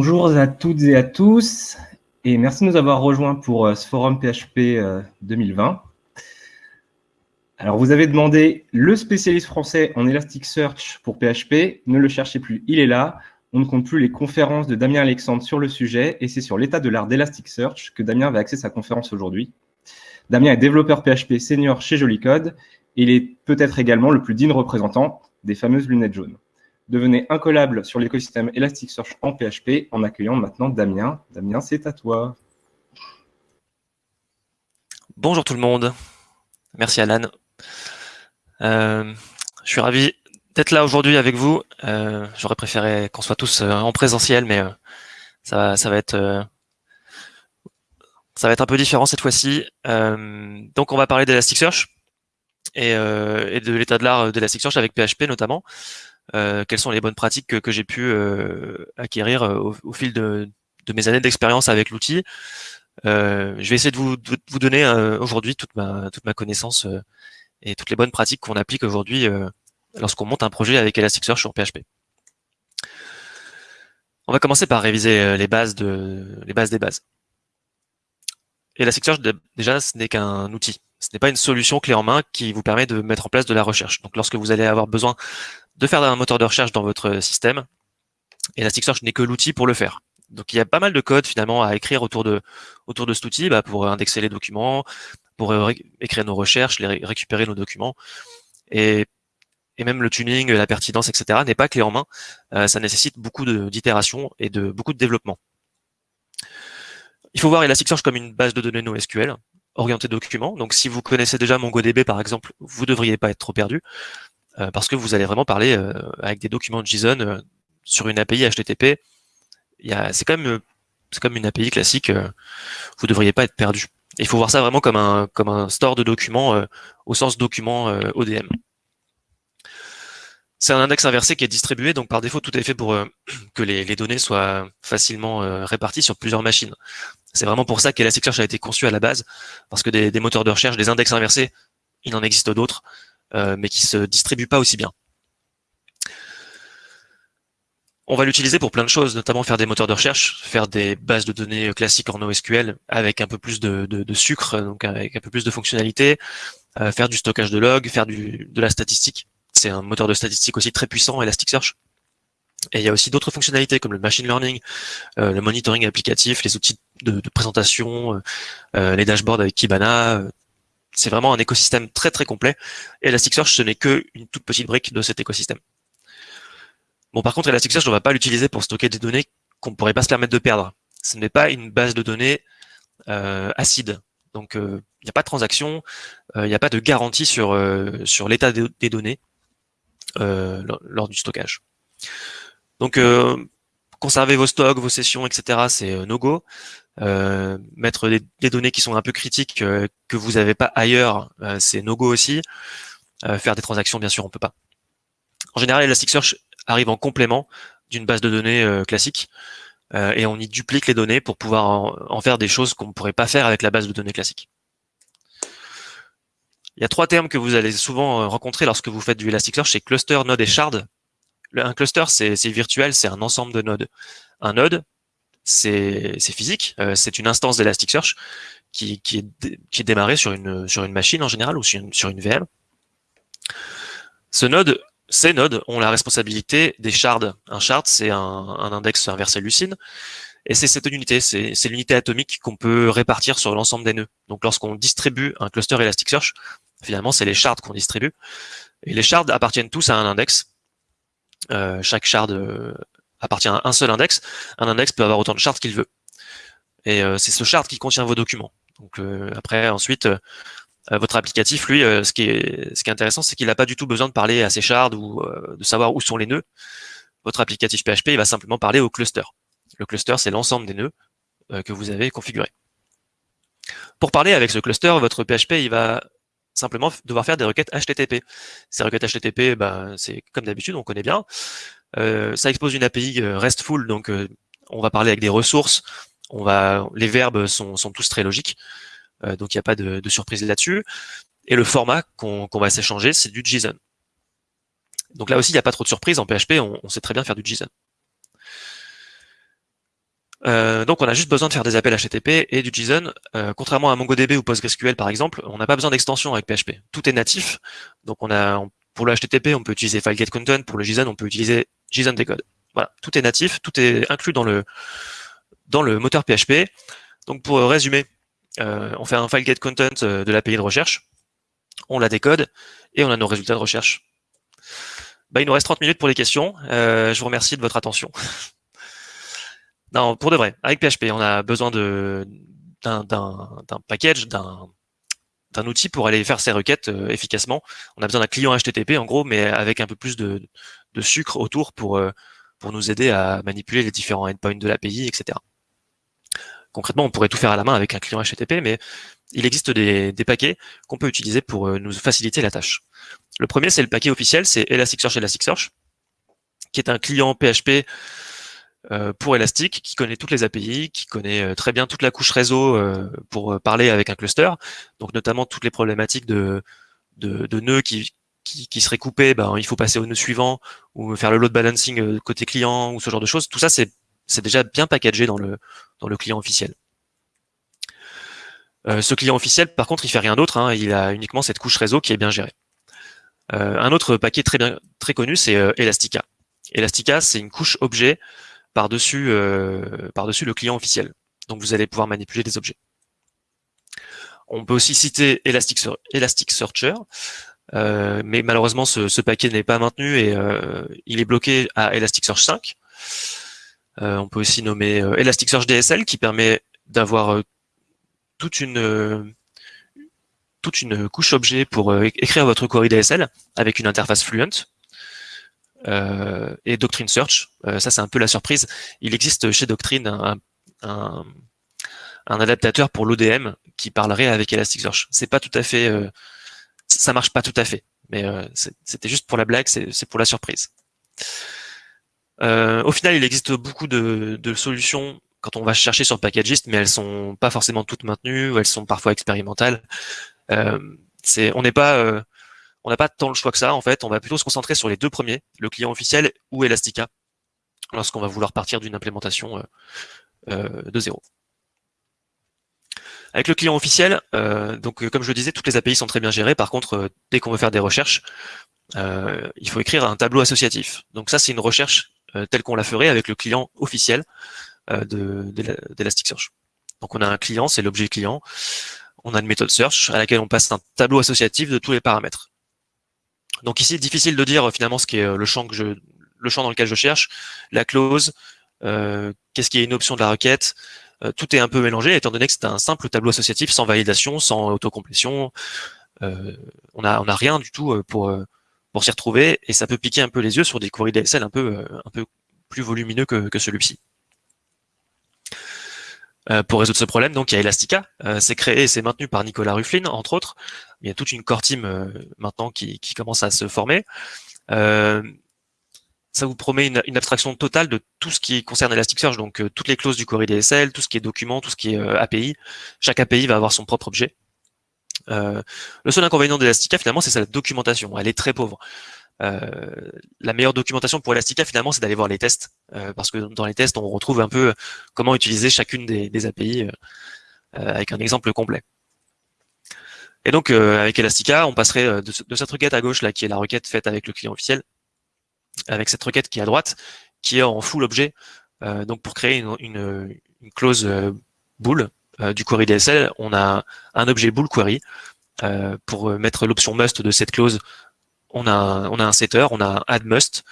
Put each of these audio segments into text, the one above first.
Bonjour à toutes et à tous, et merci de nous avoir rejoints pour euh, ce forum PHP 2020. Euh, Alors, vous avez demandé le spécialiste français en Elasticsearch pour PHP. Ne le cherchez plus, il est là. On ne compte plus les conférences de Damien Alexandre sur le sujet, et c'est sur l'état de l'art d'Elasticsearch que Damien va axer sa conférence aujourd'hui. Damien est développeur PHP senior chez Jolicode, et il est peut-être également le plus digne représentant des fameuses lunettes jaunes. Devenez incollable sur l'écosystème Elasticsearch en PHP en accueillant maintenant Damien. Damien, c'est à toi. Bonjour tout le monde. Merci Alan. Euh, je suis ravi d'être là aujourd'hui avec vous. Euh, j'aurais préféré qu'on soit tous euh, en présentiel, mais ça, va être un peu différent cette fois-ci. donc on va parler d'Elasticsearch et de l'état de l'art d'Elasticsearch avec PHP notamment. Euh, quelles sont les bonnes pratiques que, j'ai pu euh, acquérir euh, au, fil de, mes années d'expérience avec l'outil? je vais essayer de vous, vous donner aujourd'hui toute ma, toute ma connaissance et toutes les bonnes pratiques qu'on applique aujourd'hui lorsqu'on monte un projet avec Elasticsearch sur PHP. On va commencer par réviser les bases, de, les bases des bases. Elasticsearch, déjà, ce n'est qu'un outil. Ce n'est pas une solution clé en main qui vous permet de mettre en place de la recherche. Donc, lorsque vous allez avoir besoin de faire un moteur de recherche dans votre système. Elasticsearch n'est que l'outil pour le faire. Donc il y a pas mal de code finalement à écrire autour de autour de cet outil bah, pour indexer les documents, pour écrire nos recherches, les récupérer nos documents. Et, même le tuning, la pertinence, etc. n'est pas clé en main. Euh, ça nécessite beaucoup d'itérations et de beaucoup de développement. Il faut voir Elasticsearch comme une base de données NoSQL orientée documents. Donc si vous connaissez déjà MongoDB par exemple, vous ne devriez pas être trop perdu. Euh, parce que vous allez vraiment parler euh, avec des documents JSON euh, sur une API HTTP. C'est quand même c'est comme une API classique. vous ne devriez pas être perdu. Il faut voir ça vraiment comme un comme un store de documents au sens document ODM. C'est un index inversé qui est distribué, donc par défaut, tout est fait pour que les, les, données soient facilement réparties sur plusieurs machines. C'est vraiment pour ça qu'Elasticsearch a été conçu à la base, parce que des, des, moteurs de recherche, des index inversés, il en existe d'autres. Euh, mais qui se distribue pas aussi bien. On va l'utiliser pour plein de choses, notamment faire des moteurs de recherche, faire des bases de données classiques en NoSQL avec un peu plus de, sucre, donc avec un peu plus de fonctionnalités, euh, faire du stockage de logs, faire du, de la statistique. C'est un moteur de statistique aussi très puissant, Elasticsearch. Et il y a aussi d'autres fonctionnalités comme le machine learning, euh, le monitoring applicatif, les outils de, présentation, les dashboards avec Kibana, c'est vraiment un écosystème très très complet. Et Elasticsearch, ce n'est qu'une toute petite brique de cet écosystème. Bon, par contre, Elasticsearch, on ne va pas l'utiliser pour stocker des données qu'on ne pourrait pas se permettre de perdre. Ce n'est pas une base de données euh, acide. Donc, euh, il n'y a pas de transaction, euh, il n'y a pas de garantie sur, sur l'état des données lors du stockage. Donc, conserver vos stocks, vos sessions, etc., c'est no-go. Euh, mettre des, données qui sont un peu critiques euh, que vous n'avez pas ailleurs, euh, c'est no-go aussi. faire des transactions, bien sûr, on peut pas. En général, Elasticsearch arrive en complément d'une base de données classique et on y duplique les données pour pouvoir en, faire des choses qu'on ne pourrait pas faire avec la base de données classique. Il y a trois termes que vous allez souvent rencontrer lorsque vous faites du Elasticsearch, c'est cluster, node et shard. Un cluster, c'est virtuel, c'est un ensemble de nodes. Un node, c'est physique, euh, c'est une instance d'Elasticsearch qui, qui, est, qui démarrée sur une, machine en général ou sur une, sur VM. Ces nodes ont la responsabilité des shards. Un shard, c'est un, un, index inversé lucide, et c'est cette unité, c'est l'unité atomique qu'on peut répartir sur l'ensemble des nœuds. Donc lorsqu'on distribue un cluster Elasticsearch, finalement c'est les shards qu'on distribue, et les shards appartiennent tous à un index. Euh, chaque shard euh, appartient à un seul index, un index peut avoir autant de shards qu'il veut. Et euh, c'est ce shard qui contient vos documents. Donc euh, après, ensuite, euh, votre applicatif, lui, ce, qui est, intéressant, c'est qu'il n'a pas du tout besoin de parler à ces shards ou de savoir où sont les nœuds. Votre applicatif PHP, il va simplement parler au cluster. Le cluster, c'est l'ensemble des nœuds que vous avez configurés. Pour parler avec ce cluster, votre PHP, il va simplement devoir faire des requêtes HTTP. Ces requêtes HTTP, ben, c'est comme d'habitude, on connaît bien. Euh, ça expose une API euh, RESTful, donc euh, on va parler avec des ressources. On va, les verbes sont, tous très logiques, donc il n'y a pas de, surprise là-dessus. Et le format qu'on va s'échanger, c'est du JSON. Donc là aussi, il n'y a pas trop de surprise. En PHP, on, sait très bien faire du JSON. Donc on a juste besoin de faire des appels HTTP et du JSON. Contrairement à MongoDB ou PostgreSQL par exemple, on n'a pas besoin d'extension avec PHP. Tout est natif. Donc on a pour le HTTP, on peut utiliser FileGetContent. Pour le JSON, on peut utiliser JSON Decode. Voilà, tout est natif, tout est inclus dans le dans le moteur PHP. Donc pour résumer, euh, on fait un FileGetContent de l'API de recherche, on la décode et on a nos résultats de recherche. Bah, il nous reste 30 minutes pour les questions. je vous remercie de votre attention. Non, pour de vrai, avec PHP, on a besoin d'un package, d'un d'un outil pour aller faire ses requêtes euh, efficacement. On a besoin d'un client HTTP en gros, mais avec un peu plus de, sucre autour pour euh, pour nous aider à manipuler les différents endpoints de l'API, etc. Concrètement, on pourrait tout faire à la main avec un client HTTP, mais il existe des, paquets qu'on peut utiliser pour euh, nous faciliter la tâche. Le premier, c'est le paquet officiel, c'est Elasticsearch Elasticsearch, qui est un client PHP euh, pour Elastic, qui connaît toutes les API, qui connaît très bien toute la couche réseau pour parler avec un cluster, donc notamment toutes les problématiques de, de, de nœuds qui, qui, qui, seraient coupés, ben, il faut passer au nœud suivant, ou faire le load balancing côté client, ou ce genre de choses. Tout ça, c'est déjà bien packagé dans le, dans le client officiel. ce client officiel, par contre, il fait rien d'autre, hein, il a uniquement cette couche réseau qui est bien gérée. un autre paquet très, bien, très connu, c'est Elastica. Elastica, c'est une couche objet par-dessus euh, par-dessus le client officiel. Donc vous allez pouvoir manipuler des objets. On peut aussi citer Elasticsearcher, euh, mais malheureusement ce, paquet n'est pas maintenu et euh, il est bloqué à Elasticsearch 5. on peut aussi nommer Elasticsearch DSL qui permet d'avoir toute une toute une couche objet pour écrire votre query DSL avec une interface fluent. Euh, et Doctrine Search. Euh, ça, c'est un peu la surprise. Il existe chez Doctrine un, un, un adaptateur pour l'ODM qui parlerait avec Elasticsearch. C'est pas tout à fait, euh, ça marche pas tout à fait, mais c'était juste pour la blague, c'est pour la surprise. au final, il existe beaucoup de, de, solutions quand on va chercher sur Packagist, mais elles sont pas forcément toutes maintenues, elles sont parfois expérimentales. Euh, on pas on n'a pas tant le choix que ça, en fait. On va plutôt se concentrer sur les deux premiers, le client officiel ou Elastica, lorsqu'on va vouloir partir d'une implémentation euh, euh, de zéro. Avec le client officiel, euh, donc comme je le disais, toutes les API sont très bien gérées. Par contre, dès qu'on veut faire des recherches, il faut écrire un tableau associatif. Donc ça, c'est une recherche telle qu'on la ferait avec le client officiel d'Elasticsearch. Donc on a un client, c'est l'objet client. On a une méthode search à laquelle on passe un tableau associatif de tous les paramètres. Donc ici, difficile de dire finalement ce qui est euh, le champ que le champ dans lequel je cherche, la clause, euh, qu'est-ce qui est une option de la requête. Euh, tout est un peu mélangé étant donné que c'est un simple tableau associatif sans validation, sans autocomplétion. on a on a rien du tout pour pour s'y retrouver et ça peut piquer un peu les yeux sur des queries DSL un peu un peu plus volumineux que, que celui-ci. Euh, pour résoudre ce problème, donc il y a Elastica, euh, c'est créé et c'est maintenu par Nicolas Rufflin, entre autres. Il y a toute une core team euh, maintenant qui, commence à se former. Ça vous promet une, abstraction totale de tout ce qui concerne Elasticsearch, donc toutes les clauses du query DSL, tout ce qui est document, tout ce qui est API. Chaque API va avoir son propre objet. le seul inconvénient d'Elastica, finalement, c'est sa documentation. Elle est très pauvre. Euh, la meilleure documentation pour Elastica finalement c'est d'aller voir les tests euh, parce que dans les tests on retrouve un peu comment utiliser chacune des, API euh, avec un exemple complet. Et donc avec Elastica on passerait de, cette requête à gauche là qui est la requête faite avec le client officiel avec cette requête qui est à droite qui est en full objet donc pour créer une, une, une clause bool du query DSL on a un objet bool query pour mettre l'option must de cette clause on a, on a un setter, on a un add must,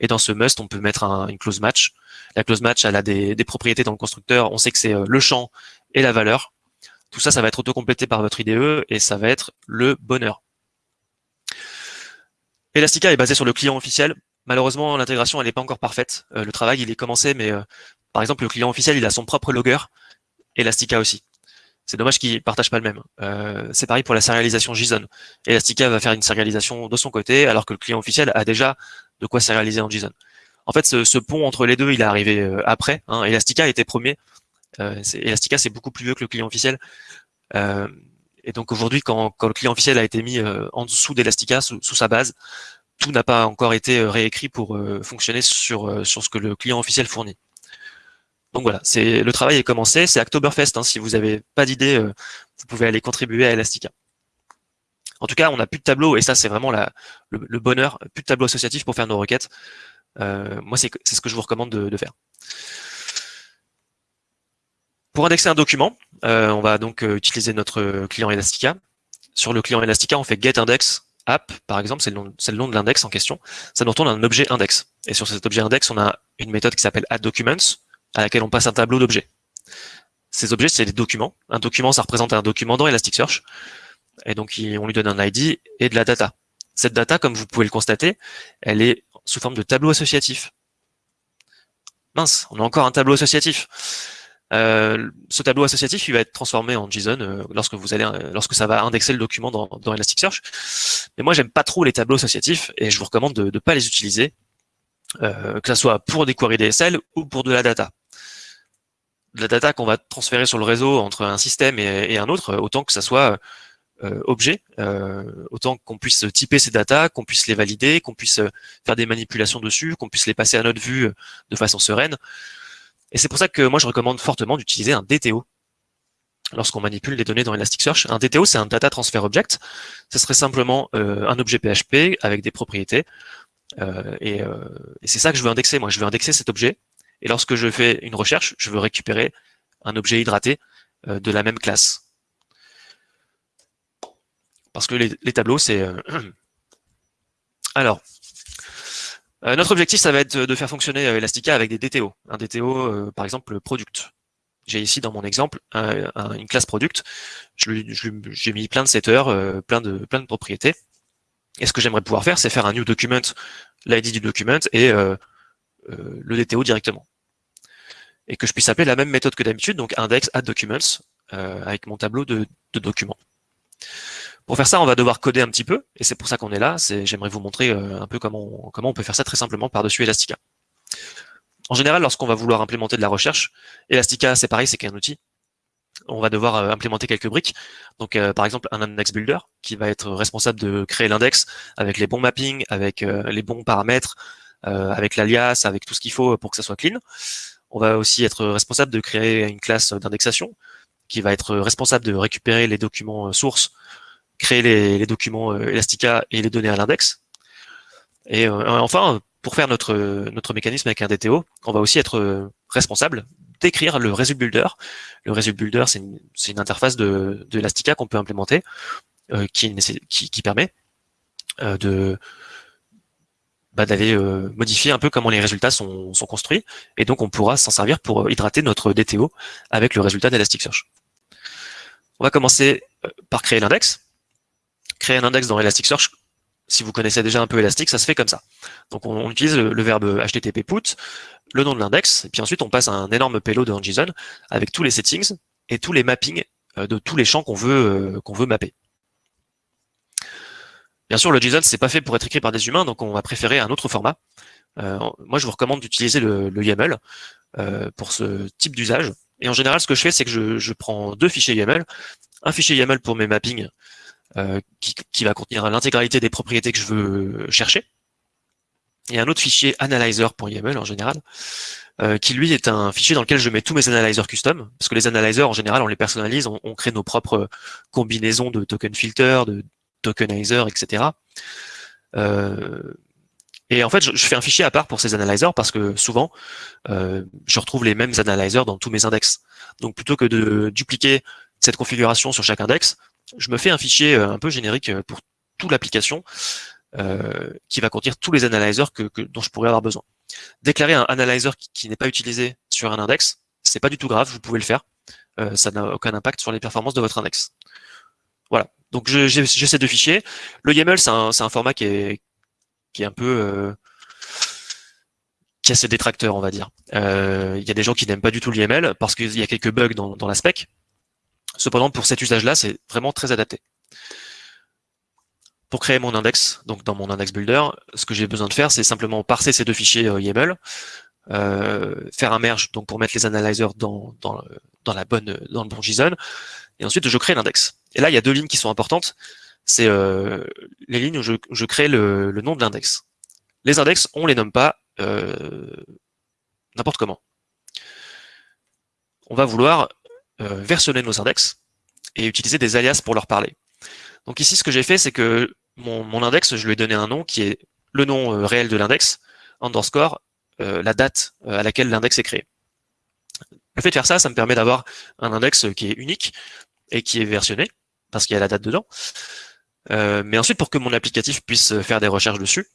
et dans ce must, on peut mettre une clause match. La clause match, elle a des, propriétés dans le constructeur. On sait que c'est euh, le champ et la valeur. Tout ça, ça va être auto-complété par votre IDE et ça va être le bonheur. Elastica est basé sur le client officiel. Malheureusement, l'intégration, n'est pas encore parfaite. Euh, le travail, il est commencé, mais euh, par exemple, le client officiel, il a son propre logger. Elastica aussi. C'est dommage qu'ils partagent pas le même. Euh, c'est pareil pour la sérialisation JSON. Elastica va faire une sérialisation de son côté, alors que le client officiel a déjà de quoi sérialiser en JSON. En fait, ce, pont entre les deux, il est arrivé après. Hein. Elastica était premier. Elastica, c'est beaucoup plus vieux que le client officiel. et donc aujourd'hui, quand, le client officiel a été mis en dessous d'Elastica, sous, sa base, tout n'a pas encore été réécrit pour fonctionner sur, sur ce que le client officiel fournit. Donc voilà, c'est le travail est commencé, c'est Oktoberfest. Hein, si vous n'avez pas d'idée, euh, vous pouvez aller contribuer à Elastica. En tout cas, on n'a plus de tableau, et ça c'est vraiment la, le, bonheur, plus de tableau associatif pour faire nos requêtes. Euh, moi, c'est ce que je vous recommande de, faire. Pour indexer un document, euh, on va donc utiliser notre client Elastica. Sur le client Elastica, on fait getIndex app, par exemple, c'est le, nom de l'index en question. Ça nous retourne un objet index. Et sur cet objet index, on a une méthode qui s'appelle addDocuments, à laquelle on passe un tableau d'objets. Ces objets, c'est des documents. Un document, ça représente un document dans Elasticsearch. Et donc, on lui donne un ID et de la data. Cette data, comme vous pouvez le constater, elle est sous forme de tableau associatif. Mince, on a encore un tableau associatif. Euh, ce tableau associatif, il va être transformé en JSON euh, lorsque vous allez, euh, lorsque ça va indexer le document dans, dans Elasticsearch. Mais moi, j'aime pas trop les tableaux associatifs et je vous recommande de ne pas les utiliser, que ce soit pour des queries DSL ou pour de la data de la data qu'on va transférer sur le réseau entre un système et, un autre, autant que ça soit euh, objet, euh, autant qu'on puisse typer ces data, qu'on puisse les valider, qu'on puisse faire des manipulations dessus, qu'on puisse les passer à notre vue de façon sereine. Et c'est pour ça que moi je recommande fortement d'utiliser un DTO lorsqu'on manipule les données dans Elasticsearch. Un DTO, c'est un Data Transfer Object. Ce serait simplement euh, un objet PHP avec des propriétés. et, et c'est ça que je veux indexer. Moi, je veux indexer cet objet et lorsque je fais une recherche, je veux récupérer un objet hydraté euh, de la même classe. Parce que les, tableaux, c'est... Euh, Alors, euh, notre objectif, ça va être de faire fonctionner Elastica avec des DTO. Un DTO, par exemple, product. J'ai ici, dans mon exemple, une classe product. J'ai mis plein de setters, plein, de, plein de propriétés. Et ce que j'aimerais pouvoir faire, c'est faire un new document, l'ID du document et le DTO directement et que je puisse appeler la même méthode que d'habitude, donc index add documents, euh, avec mon tableau de, documents. Pour faire ça, on va devoir coder un petit peu, et c'est pour ça qu'on est là. J'aimerais vous montrer euh, un peu comment on, peut faire ça très simplement par-dessus Elastica. En général, lorsqu'on va vouloir implémenter de la recherche, Elastica, c'est pareil, c'est qu'un outil. On va devoir euh, implémenter quelques briques. Donc, par exemple, un index builder qui va être responsable de créer l'index avec les bons mappings, avec les bons paramètres, avec l'alias, avec tout ce qu'il faut pour que ça soit clean. On va aussi être responsable de créer une classe d'indexation qui va être responsable de récupérer les documents euh, sources, créer les, documents euh, Elastica et les donner à l'index. Et euh, enfin, pour faire notre, notre mécanisme avec un DTO, on va aussi être responsable d'écrire le result builder. Le result builder, c'est une, interface de, de Elastica qu'on peut implémenter qui, qui, permet de, bah, d'aller euh, modifier un peu comment les résultats sont, construits. Et donc, on pourra s'en servir pour euh, hydrater notre DTO avec le résultat d'Elasticsearch. On va commencer euh, par créer l'index. Créer un index dans Elasticsearch, si vous connaissez déjà un peu Elastic, ça se fait comme ça. Donc, on, utilise le, verbe http put, le nom de l'index, et puis ensuite, on passe un énorme payload en JSON avec tous les settings et tous les mappings de tous les champs qu'on veut, qu'on veut mapper. Bien sûr, le JSON, c'est pas fait pour être écrit par des humains, donc on va préférer un autre format. Euh, moi, je vous recommande d'utiliser le, YAML euh, pour ce type d'usage. Et en général, ce que je fais, c'est que je, prends deux fichiers YAML. Un fichier YAML pour mes mappings, euh, qui, va contenir l'intégralité des propriétés que je veux chercher. Et un autre fichier analyzer.yml en général, qui lui est un fichier dans lequel je mets tous mes analyzers custom, parce que les analyzers en général on les personnalise, on, on crée nos propres combinaisons de token filter, de, tokenizer, etc. Euh, et en fait, je, fais un fichier à part pour ces analyzers parce que souvent, euh, je retrouve les mêmes analyzers dans tous mes index. Donc plutôt que de dupliquer cette configuration sur chaque index, je me fais un fichier euh, un peu générique pour toute l'application qui va contenir tous les analyzers que, dont je pourrais avoir besoin. Déclarer un analyzer qui, n'est pas utilisé sur un index, c'est pas du tout grave, vous pouvez le faire. ça n'a aucun impact sur les performances de votre index. Voilà. Donc j'ai ces deux fichiers. Le YAML, c'est un, format qui est, un peu euh, qui a ses détracteurs, on va dire. Euh, il y a des gens qui n'aiment pas du tout le YAML parce qu'il y a quelques bugs dans la spec. Cependant, pour cet usage-là, c'est vraiment très adapté. Pour créer mon index, donc dans mon index builder, ce que j'ai besoin de faire, c'est simplement parser ces deux fichiers euh, YAML, euh, faire un merge donc pour mettre les analyzers dans, dans, dans la bonne dans le bon JSON, et ensuite je crée l'index. Et là, il y a deux lignes qui sont importantes. C'est euh, les lignes où je, crée le, nom de l'index. Les index, on les nomme pas euh, n'importe comment. on va vouloir versionner nos index et utiliser des alias pour leur parler. Donc ici, ce que j'ai fait, c'est que mon, index, je lui ai donné un nom qui est le nom réel de l'index, underscore, la date à laquelle l'index est créé. Le fait de faire ça, ça me permet d'avoir un index qui est unique et qui est versionné, parce qu'il y a la date dedans. Euh, mais ensuite, pour que mon applicatif puisse faire des recherches dessus,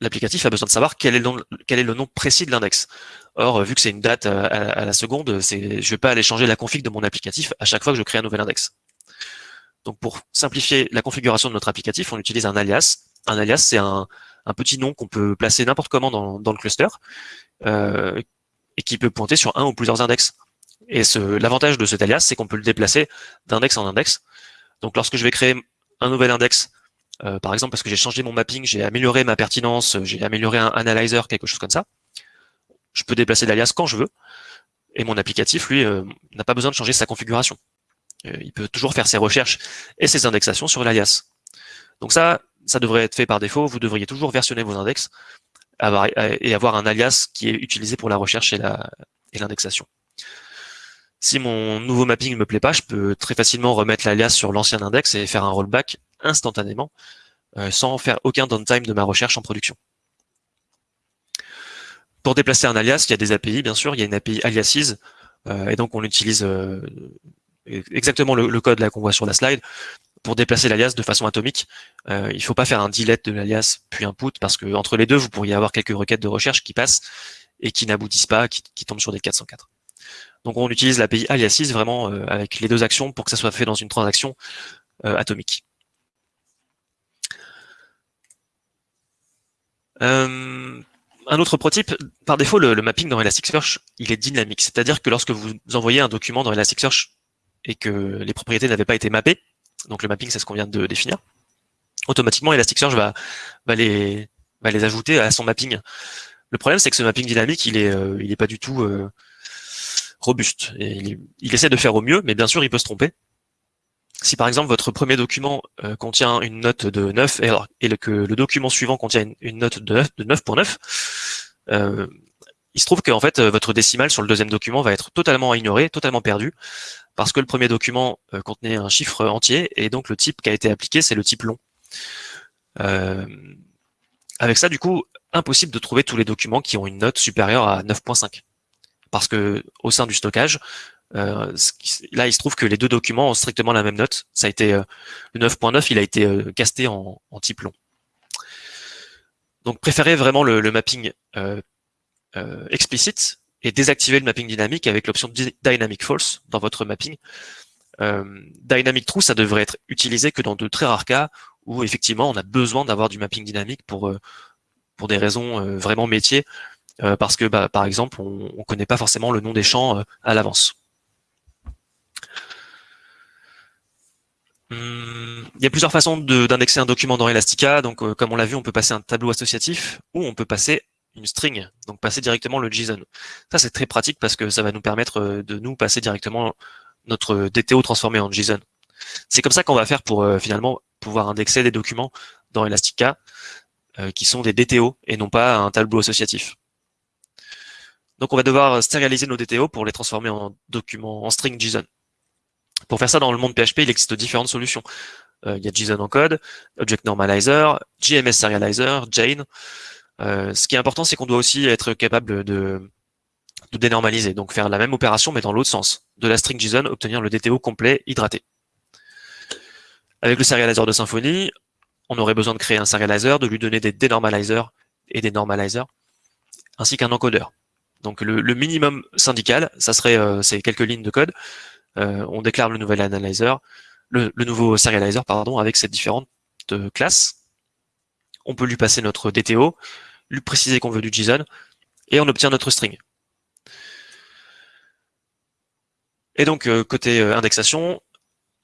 l'applicatif a besoin de savoir quel est le nom, précis de l'index. Or, vu que c'est une date à, la seconde, je ne vais pas aller changer la config de mon applicatif à chaque fois que je crée un nouvel index. Donc, pour simplifier la configuration de notre applicatif, on utilise un alias. Un alias, c'est un, petit nom qu'on peut placer n'importe comment dans, le cluster euh, et qui peut pointer sur un ou plusieurs index. Et l'avantage de cet alias, c'est qu'on peut le déplacer d'index en index. Donc lorsque je vais créer un nouvel index, euh, par exemple parce que j'ai changé mon mapping, j'ai amélioré ma pertinence, j'ai amélioré un analyzer, quelque chose comme ça, je peux déplacer l'alias quand je veux. Et mon applicatif, lui, euh, n'a pas besoin de changer sa configuration. Euh, il peut toujours faire ses recherches et ses indexations sur l'alias. Donc ça, ça devrait être fait par défaut. Vous devriez toujours versionner vos index et avoir un alias qui est utilisé pour la recherche et l'indexation. Si mon nouveau mapping ne me plaît pas, je peux très facilement remettre l'alias sur l'ancien index et faire un rollback instantanément euh, sans faire aucun downtime de ma recherche en production. Pour déplacer un alias, il y a des API, bien sûr. Il y a une API aliases, euh, et donc on utilise euh, exactement le, code qu'on voit sur la slide. Pour déplacer l'alias de façon atomique, il ne faut pas faire un delete de l'alias puis un put, parce que entre les deux, vous pourriez avoir quelques requêtes de recherche qui passent et qui n'aboutissent pas, qui, qui tombent sur des 404. Donc on utilise l'API aliases vraiment avec les deux actions pour que ça soit fait dans une transaction atomique. Euh, un autre prototype, par défaut, le, mapping dans Elasticsearch, il est dynamique. C'est-à-dire que lorsque vous envoyez un document dans Elasticsearch et que les propriétés n'avaient pas été mappées, donc le mapping, c'est ce qu'on vient de définir, automatiquement Elasticsearch va, va, les, ajouter à son mapping. Le problème, c'est que ce mapping dynamique, il est, est pas du tout robuste. Et il, essaie de faire au mieux, mais bien sûr, il peut se tromper. Si par exemple votre premier document euh, contient une note de 9 et, que le document suivant contient une, note de 9.9, euh, il se trouve qu'en fait votre décimal sur le deuxième document va être totalement ignoré, totalement perdu, parce que le premier document euh, contenait un chiffre entier et donc le type qui a été appliqué c'est le type long. avec ça du coup, impossible de trouver tous les documents qui ont une note supérieure à 9.5 parce que au sein du stockage, euh, là, il se trouve que les deux documents ont strictement la même note. Ça a été euh, le 9.9, il a été euh, casté en, type long. Donc, préférez vraiment le, mapping explicite et désactiver le mapping dynamique avec l'option Dynamic False dans votre mapping. dynamic True, ça devrait être utilisé que dans de très rares cas où effectivement on a besoin d'avoir du mapping dynamique pour pour des raisons vraiment métiers euh, parce que, bah, par exemple, on ne connaît pas forcément le nom des champs euh, à l'avance. Il y a plusieurs façons d'indexer un document dans Elastica. Donc, euh, comme on l'a vu, on peut passer un tableau associatif ou on peut passer une string, donc passer directement le JSON. Ça, c'est très pratique parce que ça va nous permettre de nous passer directement notre DTO transformé en JSON. C'est comme ça qu'on va faire pour finalement pouvoir indexer des documents dans Elastica qui sont des DTO et non pas un tableau associatif. Donc on va devoir stérialiser nos DTO pour les transformer en documents, en string JSON. Pour faire ça dans le monde PHP, il existe différentes solutions. Euh, il y a JSON encode, Object Normalizer, JMS Serializer, Jane. Euh, ce qui est important, c'est qu'on doit aussi être capable de, de dénormaliser, donc faire la même opération mais dans l'autre sens. De la string JSON, obtenir le DTO complet hydraté. Avec le serializer de Symfony, on aurait besoin de créer un serializer, de lui donner des denormalizers et des normalizers, ainsi qu'un encodeur. Donc le, minimum syndical, ça serait euh, ces quelques lignes de code. Euh, on déclare le nouvel analyzer, le, nouveau serializer, pardon, avec ces différentes euh, classes. On peut lui passer notre DTO, lui préciser qu'on veut du JSON, et on obtient notre string. Et donc, côté indexation,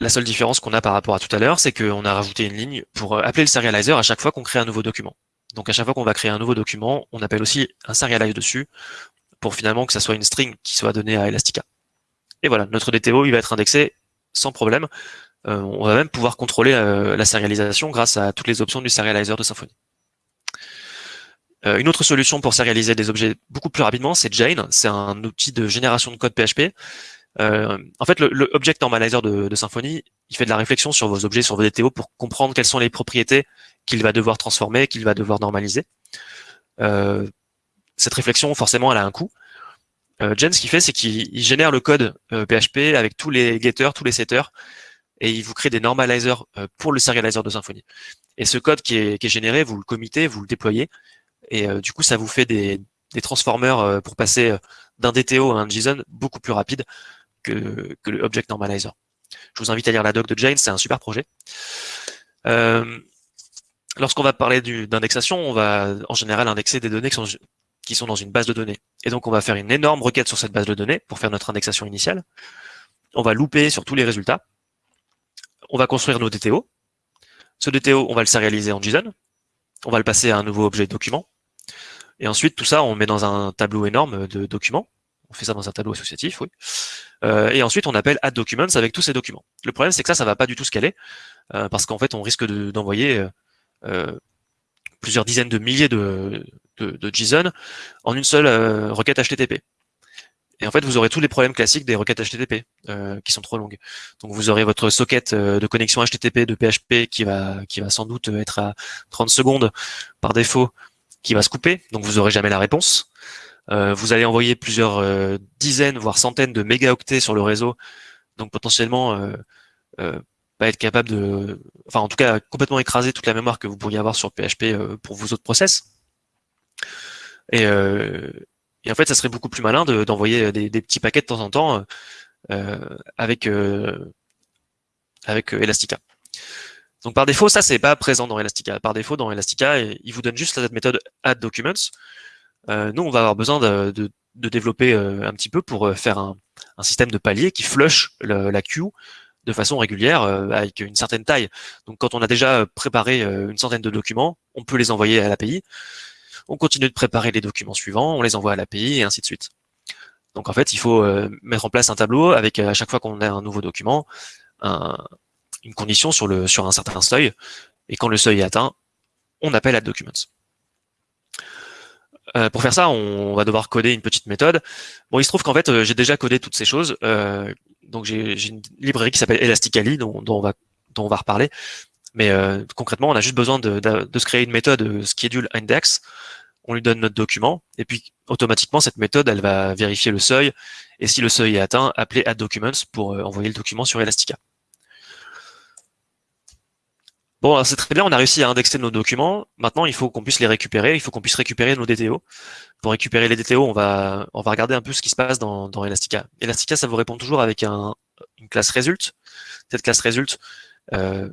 la seule différence qu'on a par rapport à tout à l'heure, c'est qu'on a rajouté une ligne pour appeler le serializer à chaque fois qu'on crée un nouveau document. Donc à chaque fois qu'on va créer un nouveau document, on appelle aussi un serialize dessus pour finalement que ça soit une string qui soit donnée à Elastica. Et voilà, notre DTO, il va être indexé sans problème. Euh, on va même pouvoir contrôler euh, la sérialisation grâce à toutes les options du serializer de Symfony. Euh, une autre solution pour sérialiser des objets beaucoup plus rapidement, c'est Jane. C'est un outil de génération de code PHP. En fait, le, Object Normalizer de, de, Symfony, il fait de la réflexion sur vos objets, sur vos DTO pour comprendre quelles sont les propriétés qu'il va devoir transformer, qu'il va devoir normaliser. Cette réflexion, forcément, elle a un coût. Euh, Jen, ce qu'il fait, c'est qu'il génère le code PHP euh, avec tous les getters, tous les setters, et il vous crée des normalizers euh, pour le serializer de Symfony. Et ce code qui est, généré, vous le committez, vous le déployez, et du coup, ça vous fait des, des transformers pour passer d'un DTO à un JSON beaucoup plus rapide que, que le Object Normalizer. Je vous invite à lire la doc de Jane, c'est un super projet. Lorsqu'on va parler d'indexation, on va en général indexer des données qui sont, qui sont dans une base de données. Et donc, on va faire une énorme requête sur cette base de données pour faire notre indexation initiale. On va louper sur tous les résultats. On va construire nos DTO. Ce DTO, on va le sérialiser en JSON. On va le passer à un nouveau objet document. Et ensuite, tout ça, on met dans un tableau énorme de documents. On fait ça dans un tableau associatif, oui. Euh, et ensuite, on appelle add documents avec tous ces documents. Le problème, c'est que ça, ça va pas du tout scaler, euh, parce qu'en fait, on risque d'envoyer euh, plusieurs dizaines de milliers de, de, JSON en une seule euh, requête HTTP. Et en fait, vous aurez tous les problèmes classiques des requêtes HTTP euh, qui sont trop longues. Donc, vous aurez votre socket euh, de connexion HTTP de PHP qui va qui va sans doute être à 30 secondes par défaut, qui va se couper. Donc, vous aurez jamais la réponse. vous allez envoyer plusieurs dizaines, voire centaines de mégaoctets sur le réseau. Donc, potentiellement, pas être capable de, enfin, en tout cas, complètement écraser toute la mémoire que vous pourriez avoir sur PHP pour vos autres process. Euh, et, en fait, ça serait beaucoup plus malin d'envoyer des, petits paquets de temps en temps euh, avec euh, avec Elastica. Donc par défaut, ça c'est pas présent dans Elastica. Par défaut, dans Elastica, il vous donne juste cette méthode add documents. nous, on va avoir besoin de, développer un petit peu pour faire un, système de palier qui flush la queue de façon régulière avec une certaine taille. Donc quand on a déjà préparé une centaine de documents, on peut les envoyer à l'API on continue de préparer les documents suivants, on les envoie à l'API et ainsi de suite. Donc en fait, il faut euh, mettre en place un tableau avec euh, à chaque fois qu'on a un nouveau document, une condition sur, un certain seuil, et quand le seuil est atteint, on appelle add documents. Euh, pour faire ça, on va devoir coder une petite méthode. Bon, il se trouve qu'en fait, j'ai déjà codé toutes ces choses. donc j'ai une librairie qui s'appelle Elastically, dont, on va, dont on va reparler. Mais concrètement, on a juste besoin de, de, se créer une méthode schedule index on lui donne notre document, et puis automatiquement, cette méthode, elle va vérifier le seuil, et si le seuil est atteint, appeler add documents pour euh, envoyer le document sur Elastica. Bon, c'est très bien, on a réussi à indexer nos documents. Maintenant, il faut qu'on puisse les récupérer, il faut qu'on puisse récupérer nos DTO. Pour récupérer les DTO, on va, on va regarder un peu ce qui se passe dans, Elastica. Elastica, ça vous répond toujours avec un, une classe result. Cette classe result, euh,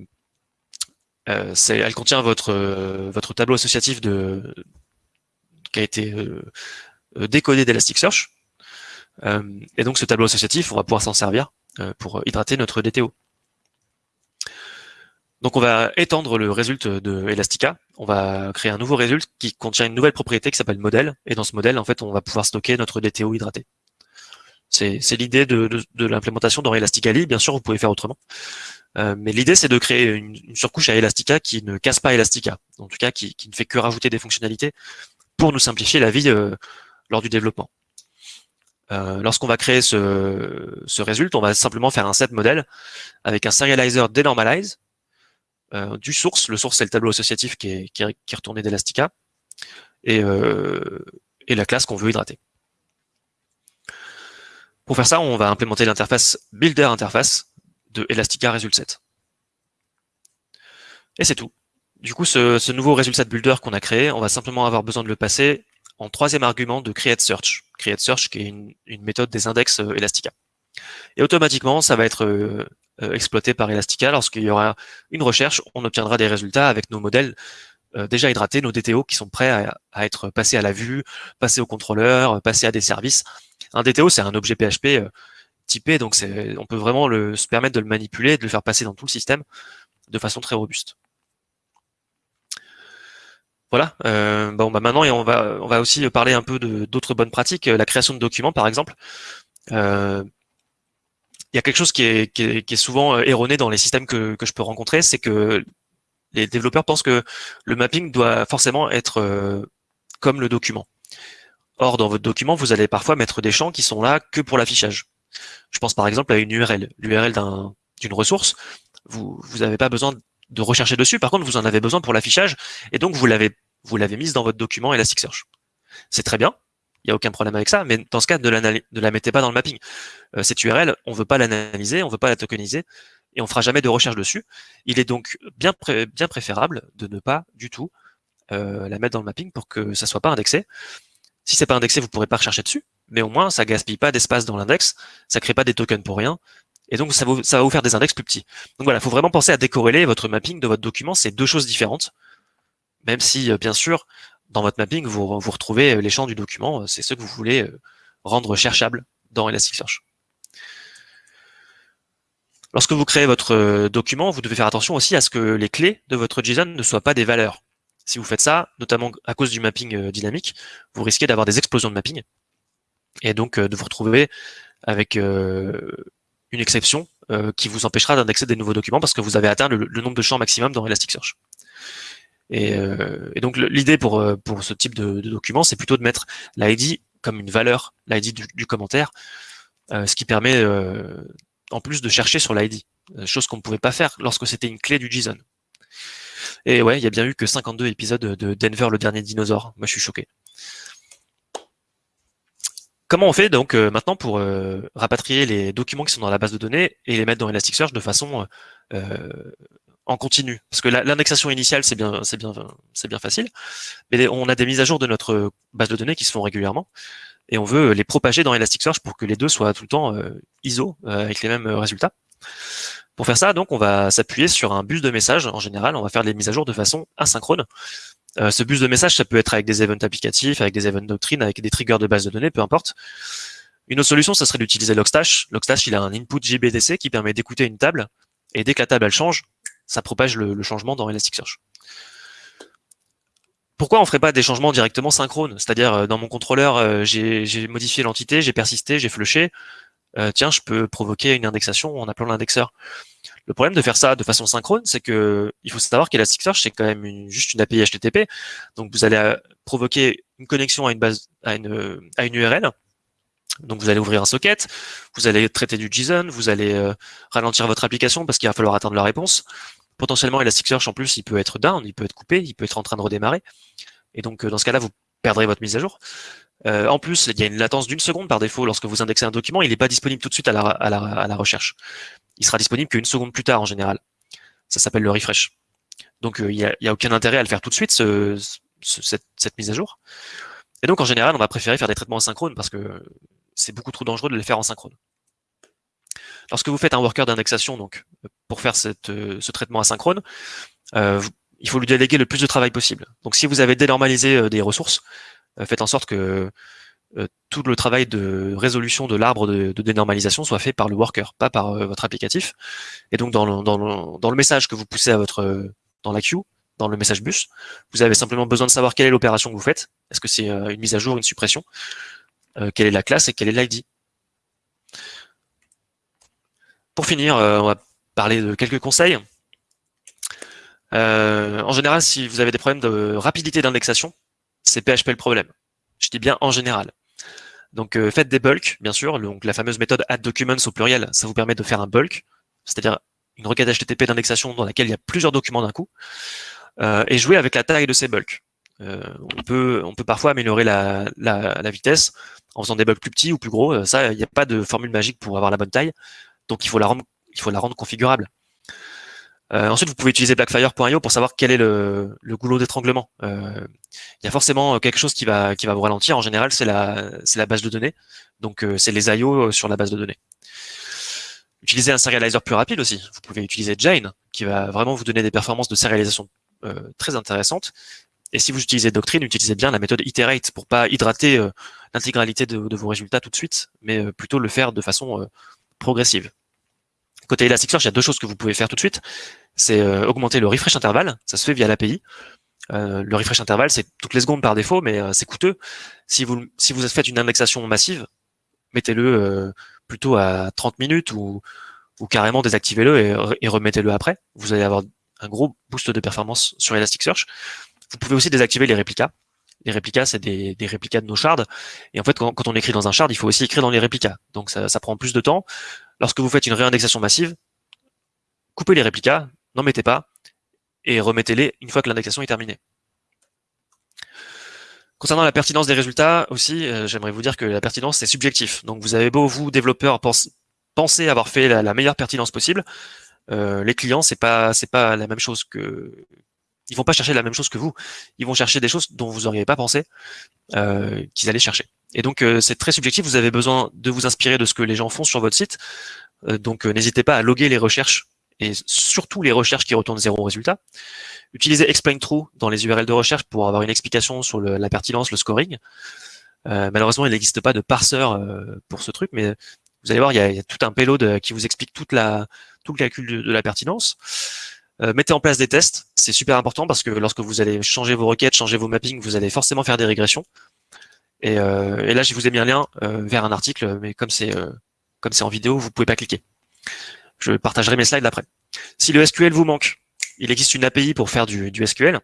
euh, elle contient votre, votre tableau associatif de, qui a été euh, euh, décodé d'Elasticsearch. Euh, et donc ce tableau associatif, on va pouvoir s'en servir pour hydrater notre DTO. Donc on va étendre le résultat de Elastica. On va créer un nouveau résultat qui contient une nouvelle propriété qui s'appelle modèle. Et dans ce modèle, en fait, on va pouvoir stocker notre DTO hydraté. C'est l'idée de, l'implémentation dans Elastically. Bien sûr, vous pouvez faire autrement. mais l'idée, c'est de créer une, surcouche à Elastica qui ne casse pas Elastica. En tout cas, qui ne fait que rajouter des fonctionnalités pour nous simplifier la vie euh, lors du développement. Euh, lorsqu'on va créer ce, ce résultat, on va simplement faire un set modèle avec un serializer denormalize euh, du source. Le source, c'est le tableau associatif qui est, qui est, retourné d'Elastica et, et la classe qu'on veut hydrater. Pour faire ça, on va implémenter l'interface builder interface de Elastica Result Set. Et c'est tout. Du coup, ce, nouveau résultat de builder qu'on a créé, on va simplement avoir besoin de le passer en troisième argument de create search. Qui est une, méthode des index euh, Elastica. Et automatiquement, ça va être euh, euh, exploité par Elastica. Lorsqu'il y aura une recherche, on obtiendra des résultats avec nos modèles déjà hydratés, nos DTO qui sont prêts à, être passés à la vue, passés au contrôleur, passés à des services. Un DTO, c'est un objet PHP typé, donc on peut vraiment le, se permettre de le manipuler, de le faire passer dans tout le système de façon très robuste. Voilà. Euh, bon, bah maintenant, on va, on va aussi parler un peu d'autres bonnes pratiques. La création de documents, par exemple. Euh, il y a quelque chose qui est, souvent euh, erroné dans les systèmes que, que je peux rencontrer, c'est que les développeurs pensent que le mapping doit forcément être comme le document. Or, dans votre document, vous allez parfois mettre des champs qui sont là que pour l'affichage. Je pense par exemple à une URL. L'URL d'une ressource, vous n'avez pas besoin de rechercher dessus. Par contre, vous en avez besoin pour l'affichage, et donc vous l'avez vous l'avez mise dans votre document Elasticsearch. C'est très bien, il n'y a aucun problème avec ça, mais dans ce cas, ne ne la mettez pas dans le mapping. Euh, cette URL, on ne veut pas l'analyser, on ne veut pas la tokeniser, et on fera jamais de recherche dessus. Il est donc bien, bien préférable de ne pas du tout euh, la mettre dans le mapping pour que ça soit pas indexé. Si c'est pas indexé, vous pourrez pas rechercher dessus, mais au moins ça gaspille pas d'espace dans l'index, ça crée pas des tokens pour rien, et donc ça, ça va vous faire des index plus petits. Donc voilà, il faut vraiment penser à décorréler votre mapping de votre document, c'est deux choses différentes, même si euh, bien sûr dans votre mapping vous, vous retrouvez les champs du document, c'est ce que vous voulez euh, rendre cherchable dans Elasticsearch. Lorsque vous créez votre euh, document, vous devez faire attention aussi à ce que les clés de votre JSON ne soient pas des valeurs. Si vous faites ça, notamment à cause du mapping euh, dynamique, vous risquez d'avoir des explosions de mapping et donc euh, de vous retrouver avec une exception qui vous empêchera d'indexer des nouveaux documents parce que vous avez atteint le, nombre de champs maximum dans Elasticsearch. Et, et donc l'idée pour, pour ce type de, document, c'est plutôt de mettre l'ID comme une valeur, l'ID du, commentaire, ce qui permet en plus de chercher sur l'ID, euh, chose qu'on ne pouvait pas faire lorsque c'était une clé du JSON. Et ouais, il y a bien eu que 52 épisodes de Denver, le dernier dinosaure. Moi, je suis choqué. Comment on fait donc euh, maintenant pour euh, rapatrier les documents qui sont dans la base de données et les mettre dans Elasticsearch de façon en continu? Parce que l'indexation initiale, c'est bien, c'est bien, c'est bien facile, mais on a des mises à jour de notre base de données qui se font régulièrement et on veut les propager dans Elasticsearch pour que les deux soient tout le temps euh, ISO euh, avec les mêmes euh, résultats. Pour faire ça, donc, on va s'appuyer sur un bus de messages. En général, on va faire les mises à jour de façon asynchrone. Ce bus de messages, ça peut être avec des events applicatifs, avec des events doctrines, avec des triggers de base de données, peu importe. Une autre solution, ça serait d'utiliser Logstash. Logstash, il a un input JBDC qui permet d'écouter une table, et dès que la table elle change, ça propage le, changement dans Elasticsearch pourquoi on ferait pas des changements directement synchrones? C'est-à-dire, euh, dans mon contrôleur, euh, j'ai modifié l'entité, j'ai persisté, j'ai flushé. Euh, tiens, je peux provoquer une indexation en appelant l'indexeur. Le problème de faire ça de façon synchrone, c'est que il faut savoir qu'Elasticsearch, c'est quand même juste une API HTTP. Donc, vous allez provoquer une connexion à une base, à une, une URL. Donc, vous allez ouvrir un socket, vous allez traiter du JSON, vous allez ralentir votre application parce qu'il va falloir attendre la réponse potentiellement Elasticsearch en plus il peut être down, il peut être coupé, il peut être en train de redémarrer. Et donc euh, dans ce cas-là, vous perdrez votre mise à jour. Euh, en plus, il y a une latence d'une seconde par défaut lorsque vous indexez un document, il n'est pas disponible tout de suite à la, recherche. Il sera disponible qu'une seconde plus tard en général. Ça s'appelle le refresh. Donc euh, il n'y a, aucun intérêt à le faire tout de suite, ce, cette, mise à jour. Et donc en général, on va préférer faire des traitements asynchrones parce que c'est beaucoup trop dangereux de les faire en synchrone. Lorsque vous faites un worker d'indexation, donc pour faire euh, ce traitement asynchrone, il faut lui déléguer le plus de travail possible. Donc si vous avez dénormalisé des ressources, faites en sorte que tout le travail de résolution de l'arbre de, dénormalisation soit fait par le worker, pas par votre applicatif. Et donc dans le, message que vous poussez à votre dans la queue, dans le message bus, vous avez simplement besoin de savoir quelle est l'opération que vous faites. Est-ce que c'est une mise à jour, une suppression? Quelle est la classe et quelle est l'ID pour finir, euh, on va parler de quelques conseils. Euh, en général, si vous avez des problèmes de rapidité d'indexation, c'est PHP le problème. Je dis bien en général. Donc euh, faites des bulks, bien sûr. La fameuse méthode add_documents au pluriel, ça vous permet de faire un bulk, c'est-à-dire une requête HTTP d'indexation dans laquelle il y a plusieurs documents d'un coup, et jouer avec la taille de ces bulks. on peut on peut parfois améliorer la, vitesse en faisant des bulks plus petits ou plus gros. Ça, il n'y a pas de formule magique pour avoir la bonne taille. Donc il faut la rendre configurable. Euh, ensuite, vous pouvez utiliser Blackfire.io pour savoir quel est le, goulot d'étranglement. Euh, il y a forcément quelque chose qui va, vous ralentir. En général, c'est la, base de données. Donc, euh, c'est les IO sur la base de données. Utilisez un serializer plus rapide aussi. Vous pouvez utiliser Jane, qui va vraiment vous donner des performances de sérialisation très intéressantes. Et si vous utilisez Doctrine, utilisez bien la méthode iterate pour pas hydrater l'intégralité de, vos résultats tout de suite, mais plutôt le faire de façon progressive. Côté Elasticsearch, il y a deux choses que vous pouvez faire tout de suite. C'est euh, augmenter le refresh intervalle, ça se fait via l'API. Euh, le refresh intervalle, c'est toutes les secondes par défaut, mais euh, c'est coûteux. Si vous, si vous faites une indexation massive, mettez-le plutôt à 30 minutes ou, carrément désactivez-le et, et remettez-le après. Vous allez avoir un gros boost de performance sur Elasticsearch. Vous pouvez aussi désactiver les réplicas. Les réplicas, c'est des, réplicas de nos shards. Et en fait, quand, on écrit dans un shard, il faut aussi écrire dans les réplicas. Donc ça prend plus de temps. Lorsque vous faites une réindexation massive, coupez les réplicas, n'en mettez pas, et remettez-les une fois que l'indexation est terminée. Concernant la pertinence des résultats aussi, euh, j'aimerais vous dire que la pertinence, c'est subjectif. Donc vous avez beau, vous, développeurs, penser avoir fait la, meilleure pertinence possible, euh, les clients, c'est pas c'est pas la même chose que ils vont pas chercher la même chose que vous. Ils vont chercher des choses dont vous n'auriez pas pensé euh, qu'ils allaient chercher. Et donc euh, c'est très subjectif. Vous avez besoin de vous inspirer de ce que les gens font sur votre site. Euh, donc n'hésitez pas à loguer les recherches et surtout les recherches qui retournent zéro résultat. Utilisez explain true dans les URL de recherche pour avoir une explication sur la pertinence, le scoring. malheureusement, il n'existe pas de parseur pour ce truc, mais vous allez voir, il y a, tout un payload qui vous explique tout le calcul de la pertinence. Euh, mettez en place des tests, c'est super important parce que lorsque vous allez changer vos requêtes, changer vos mappings, vous allez forcément faire des régressions. Et, euh, là, je vous ai mis un lien euh, vers un article, mais comme c'est comme c'est en vidéo, vous pouvez pas cliquer. Je partagerai mes slides après. Si le SQL vous manque, il existe une API pour faire du, SQL.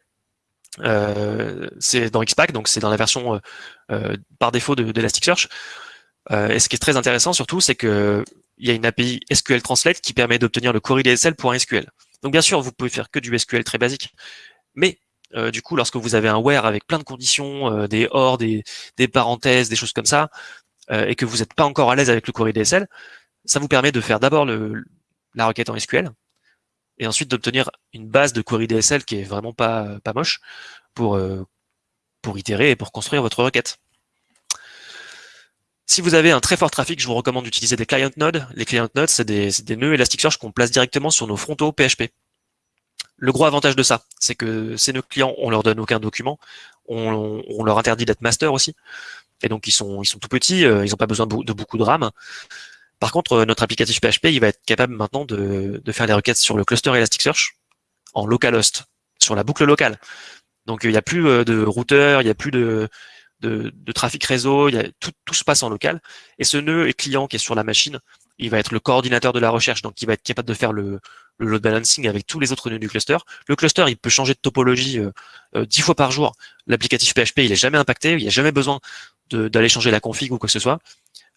c'est dans XPack, donc c'est dans la version par défaut d'Elasticsearch. De, et ce qui est très intéressant surtout, c'est que il y a une API SQL Translate qui permet d'obtenir le query DSL pour un SQL. Donc bien sûr, vous pouvez faire que du SQL très basique, mais euh, du coup, lorsque vous avez un where avec plein de conditions, euh, des or, des, parenthèses, des choses comme ça, euh, et que vous n'êtes pas encore à l'aise avec le query DSL, ça vous permet de faire d'abord la requête en SQL, et ensuite d'obtenir une base de query DSL qui est vraiment pas, pas moche pour, pour itérer et pour construire votre requête. Si vous avez un très fort trafic, je vous recommande d'utiliser des client nodes. Les client nodes, c'est des, des, nœuds Elasticsearch qu'on place directement sur nos frontaux PHP. Le gros avantage de ça, c'est que ces nœuds clients, on leur donne aucun document, on, leur interdit d'être master aussi, et donc ils sont, ils sont tout petits, euh, ils n'ont pas besoin de, beaucoup de RAM. Par contre, euh, notre applicatif PHP, il va être capable maintenant de, faire des requêtes sur le cluster Elasticsearch en localhost, sur la boucle locale. Donc il n'y a plus euh, de routeur, il n'y a plus de, de, trafic réseau, il y a, tout, tout, se passe en local. Et ce nœud et client qui est sur la machine, il va être le coordinateur de la recherche, donc il va être capable de faire le, load balancing avec tous les autres nœuds du cluster. Le cluster, il peut changer de topologie euh, euh, dix fois par jour. L'applicatif PHP, il est jamais impacté, il n'y a jamais besoin d'aller changer la config ou quoi que ce soit.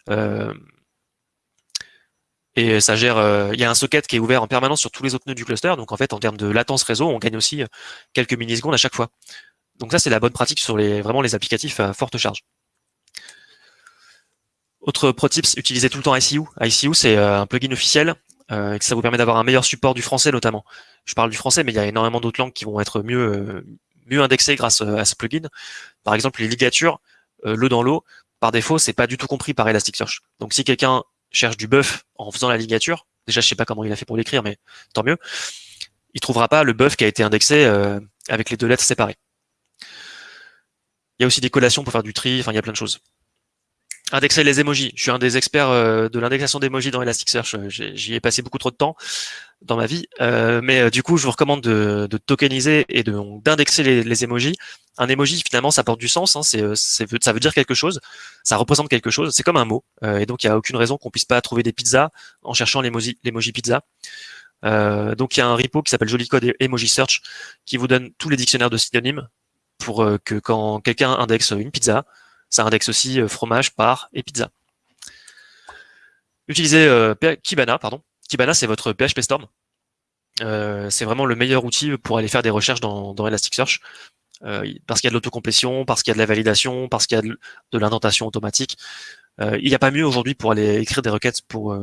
Euh, et ça gère, il y a un socket qui est ouvert en permanence sur tous les autres nœuds du cluster. Donc en fait, en termes de latence réseau, on gagne aussi quelques millisecondes à chaque fois. Donc ça, c'est la bonne pratique sur les, vraiment les applicatifs à forte charge. Autre pro tips, utilisez tout le temps ICU. ICU, c'est euh, un plugin officiel euh, et ça vous permet d'avoir un meilleur support du français notamment. Je parle du français, mais il y a énormément d'autres langues qui vont être mieux, euh, indexées grâce à ce plugin. Par exemple, les ligatures, l'eau dans l'eau, par défaut, c'est pas du tout compris par Elasticsearch. Donc si quelqu'un cherche du buff en faisant la ligature, déjà je sais pas comment il a fait pour l'écrire, mais tant mieux, il trouvera pas le buff qui a été indexé avec les deux lettres séparées. Il y a aussi des collations pour faire du tri, enfin il y a plein de choses. Indexer les emojis. Je suis un des experts euh, de l'indexation d'emojis dans Elasticsearch. Euh, j'y ai passé beaucoup trop de temps dans ma vie. Euh, mais du coup, je vous recommande de, tokeniser et d'indexer les, les emojis. Un emoji, finalement, ça porte du sens. Hein, ça veut dire quelque chose. Ça représente quelque chose. C'est comme un mot. et donc, il n'y a aucune raison qu'on puisse pas trouver des pizzas en cherchant l'emoji pizza. donc, il y a un repo qui s'appelle Jolicode Emoji Search qui vous donne tous les dictionnaires de synonymes pour que quand quelqu'un indexe une pizza, ça indexe aussi euh, fromage, par et pizza. Utilisez euh, Kibana, pardon. Kibana, c'est votre PHP Storm. c'est vraiment le meilleur outil pour aller faire des recherches dans, Elasticsearch. parce qu'il y a de l'autocomplétion, parce qu'il y a de la validation, parce qu'il y a de, l'indentation automatique. il n'y a pas mieux aujourd'hui pour aller écrire des requêtes, pour,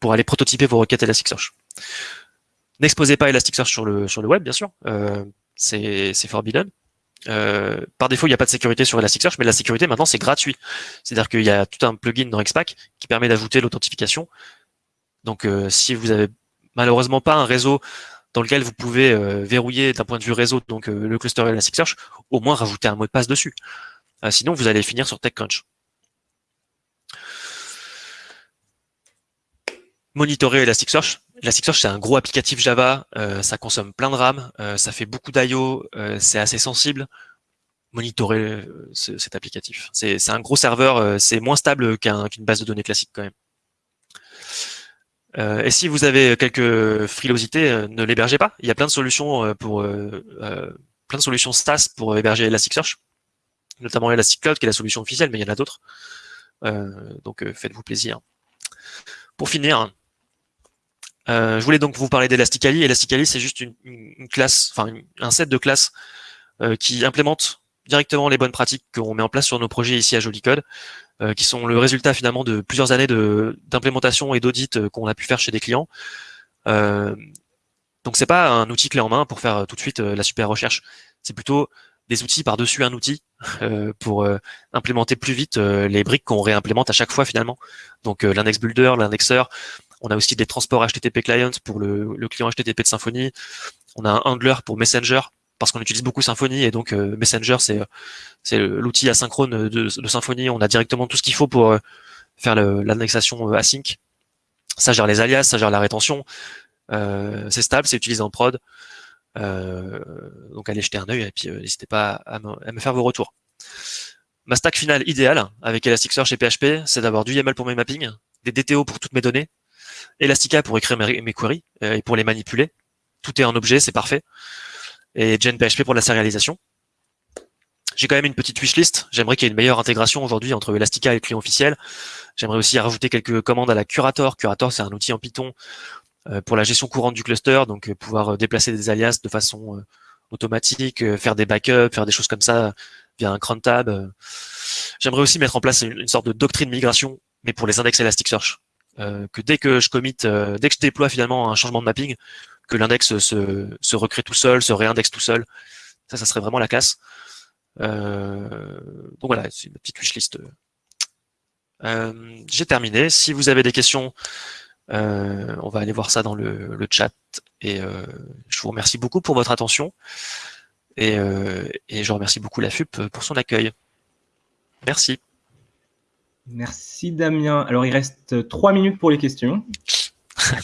pour aller prototyper vos requêtes Elasticsearch. N'exposez pas Elasticsearch sur le, sur le web, bien sûr. c'est forbidden. Euh, par défaut, il n'y a pas de sécurité sur Elasticsearch, mais la sécurité maintenant c'est gratuit. C'est-à-dire qu'il y a tout un plugin dans Xpack qui permet d'ajouter l'authentification. Donc euh, si vous avez malheureusement pas un réseau dans lequel vous pouvez euh, verrouiller d'un point de vue réseau donc le cluster Elasticsearch, au moins rajouter un mot de passe dessus. sinon vous allez finir sur TechCrunch. Monitorer Elasticsearch, Elasticsearch, c'est un gros applicatif Java, euh, ça consomme plein de RAM, euh, ça fait beaucoup d'IO, euh, c'est assez sensible. Monitorer cet applicatif. C'est un gros serveur, c'est moins stable qu'une base de données classique quand même. et si vous avez quelques frilosités, ne l'hébergez pas. Il y a plein de solutions pour plein de solutions SaaS pour héberger Elasticsearch. notamment Elastic Cloud qui est la solution officielle, mais il y en a d'autres. donc faites-vous plaisir. Pour finir, je voulais donc vous parler d'Elasticali. Elasticali, c'est juste une, classe, enfin un set de classes qui implémente directement les bonnes pratiques qu'on met en place sur nos projets ici à Joli Code, euh, qui sont le résultat finalement de plusieurs années d'implémentation et d'audit euh, qu'on a pu faire chez des clients. Euh, donc c'est pas un outil clé en main pour faire euh, tout de suite la super recherche. C'est plutôt des outils par-dessus un outil pour implémenter plus vite les briques qu'on réimplémente à chaque fois finalement. Donc l'index builder, l'indexeur. On a aussi des transports HTTP clients pour le, le client HTTP de Symfony. On a un handler pour Messenger parce qu'on utilise beaucoup Symfony et donc euh, Messenger c'est l'outil asynchrone de, de, Symfony. On a directement tout ce qu'il faut pour euh, faire l'annexation euh, async. Ça gère les alias, ça gère la rétention. c'est stable, c'est utilisé en prod. donc allez jeter un œil et puis n'hésitez pas à me, faire vos retours. Ma stack finale idéale avec Elasticsearch et PHP, c'est d'avoir du YAML pour mes mappings, des DTO pour toutes mes données, Elastica pour écrire mes, queries et pour les manipuler. Tout est en objet, c'est parfait et GenPHP pour la sérialisation. J'ai quand même une petite wishlist. J'aimerais qu'il y ait une meilleure intégration aujourd'hui entre Elastica et le client officiel. J'aimerais aussi rajouter quelques commandes à la Curator. Curator, c'est un outil en Python euh, pour la gestion courante du cluster, donc euh, pouvoir euh, déplacer des alias de façon automatique, faire des backups, faire des choses comme ça via un cron tab. J'aimerais aussi mettre en place une, sorte de doctrine migration, mais pour les index Elasticsearch. Que dès que je commit, dès que je déploie finalement un changement de mapping, que l'index se, se, recrée tout seul, se réindexe tout seul. Ça, ça serait vraiment la classe. Euh, donc voilà, c'est une petite wishlist. Euh, J'ai terminé. Si vous avez des questions, euh, on va aller voir ça dans le, le chat. Et euh, je vous remercie beaucoup pour votre attention. Et, euh, et je remercie beaucoup la FUP pour son accueil. Merci. Merci Damien. Alors il reste trois minutes pour les questions.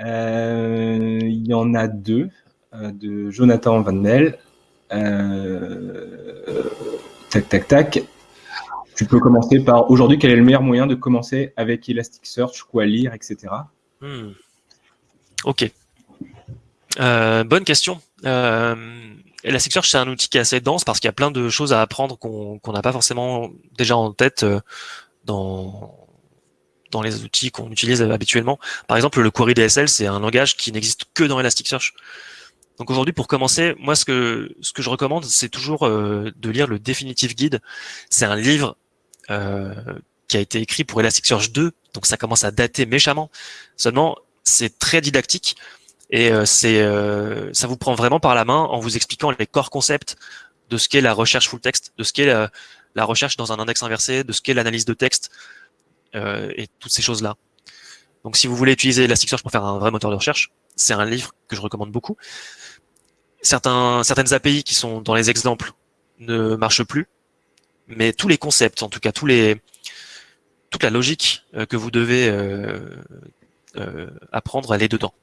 Euh, il y en a deux, euh, de Jonathan Van Mel. Euh, tac, tac, tac. Tu peux commencer par aujourd'hui, quel est le meilleur moyen de commencer avec Elasticsearch, quoi lire, etc. Hmm. Ok. bonne question. Elasticsearch, c'est un outil qui est assez dense parce qu'il y a plein de choses à apprendre qu'on n'a pas forcément déjà en tête dans, dans les outils qu'on utilise habituellement. Par exemple, le query DSL, c'est un langage qui n'existe que dans Elasticsearch. Donc aujourd'hui, pour commencer, moi, ce que, ce que je recommande, c'est toujours euh, de lire le Definitive Guide. C'est un livre euh, qui a été écrit pour Elasticsearch 2, donc ça commence à dater méchamment. Seulement, c'est très didactique et euh, c'est ça vous prend vraiment par la main en vous expliquant les core concepts de ce qu'est la recherche full text, de ce qu'est la, recherche dans un index inversé, de ce qu'est l'analyse de texte, euh, et toutes ces choses-là. Donc si vous voulez utiliser Elasticsearch pour faire un vrai moteur de recherche, c'est un livre que je recommande beaucoup. Certains, certaines API qui sont dans les exemples ne marchent plus, mais tous les concepts, en tout cas tous les, toute la logique euh, que vous devez euh, apprendre, elle est dedans.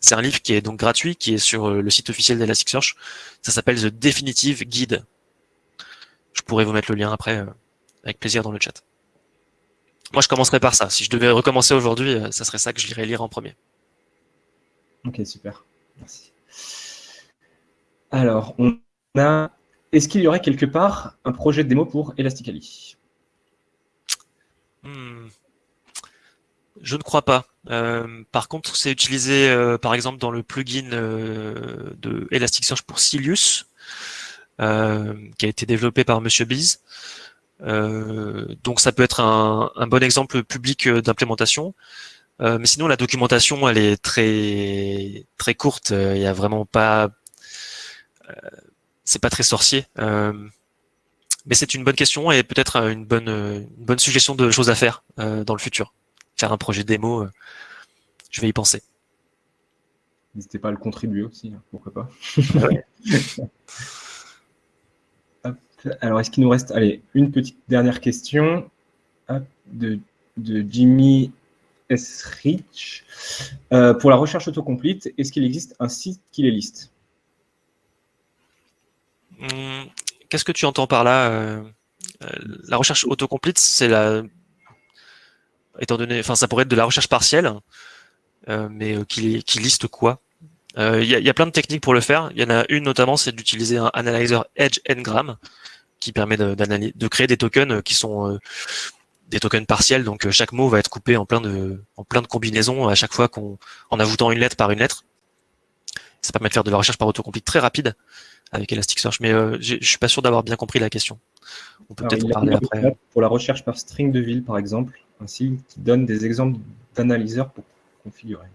C'est un livre qui est donc gratuit, qui est sur le site officiel d'Elasticsearch. Ça s'appelle The Definitive Guide. Je pourrais vous mettre le lien après, avec plaisir dans le chat. Moi, je commencerai par ça. Si je devais recommencer aujourd'hui, euh, ça serait ça que je lirais lire en premier. Ok, super. Merci. Alors, on a. Est-ce qu'il y aurait quelque part un projet de démo pour Elasticali hmm. Je ne crois pas. Euh, par contre, c'est utilisé, euh, par exemple, dans le plugin de Elasticsearch pour Silius, qui a été développé par Monsieur Biz. Euh, donc ça peut être un, bon exemple public euh, d'implémentation. Euh, mais sinon, la documentation, elle est très très courte. Il n'y a vraiment pas, c'est pas très sorcier. mais c'est une bonne question et peut-être une bonne une bonne suggestion de choses à faire dans le futur. Faire un projet démo, je vais y penser. N'hésitez pas à le contribuer aussi, hein, pourquoi pas. Alors, est-ce qu'il nous reste allez, une petite dernière question de, Jimmy S. Rich. Euh, pour la recherche autocomplete, est-ce qu'il existe un site qui les liste? Hmm, Qu'est-ce que tu entends par là euh, euh, La recherche autocomplete, c'est la. Étant donné, enfin, ça pourrait être de la recherche partielle, mais qui, qui liste quoi? Il y, a plein de techniques pour le faire. Il y en a une notamment, c'est d'utiliser un analyzer Edge Ngram qui permet de, de, créer des tokens qui sont des tokens partiels. Donc chaque mot va être coupé en plein de, en plein de combinaisons à chaque fois qu'on, en ajoutant une lettre par une lettre. Ça permet de faire de la recherche par autocomplete très rapide avec Elasticsearch, mais euh, je suis pas sûr d'avoir bien compris la question. On peut peut-être en parler après. Pour la recherche par string de ville, par exemple, ainsi qui donne des exemples d'analyseurs pour configurer.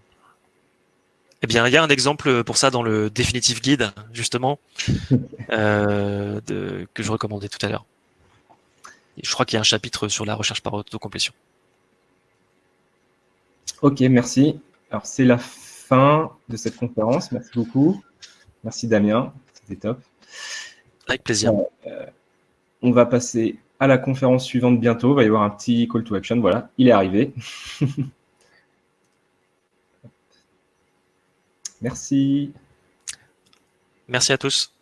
Eh bien, il y a un exemple pour ça dans le Definitive Guide, justement, euh, de, que je recommandais tout à l'heure. Je crois qu'il y a un chapitre sur la recherche par autocomplétion. Ok, merci. Alors, c'est la fin de cette conférence. Merci beaucoup. Merci Damien, c'était top. Avec plaisir. Euh, on va passer à la conférence suivante bientôt. Il va y avoir un petit call to action. Voilà, il est arrivé. Merci. Merci à tous.